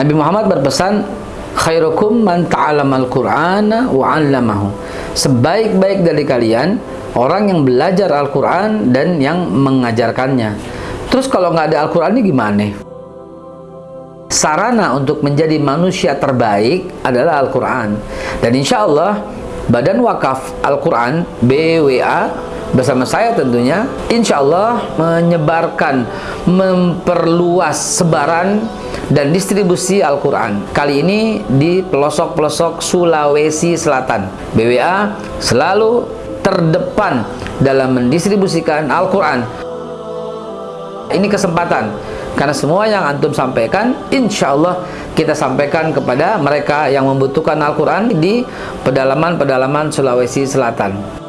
Nabi Muhammad berpesan khairukum man ta'allamal qur'ana wa 'allamahu. Sebaik-baik dari kalian orang yang belajar Al-Quran dan yang mengajarkannya. Terus kalau nggak ada Al-Quran ini gimana? sarana untuk menjadi manusia terbaik adalah Al-Quran. Dan insya Allah Badan Wakaf Al-Quran BWA bersama saya tentunya insya Allah menyebarkan memperluas sebaran dan distribusi Al-Quran. Kali ini di pelosok-pelosok Sulawesi Selatan. BWA selalu terdepan dalam mendistribusikan Al-Quran. Ini kesempatan karena semua yang antum sampaikan insya Allah kita sampaikan kepada mereka yang membutuhkan Al-Quran di pedalaman-pedalaman Sulawesi Selatan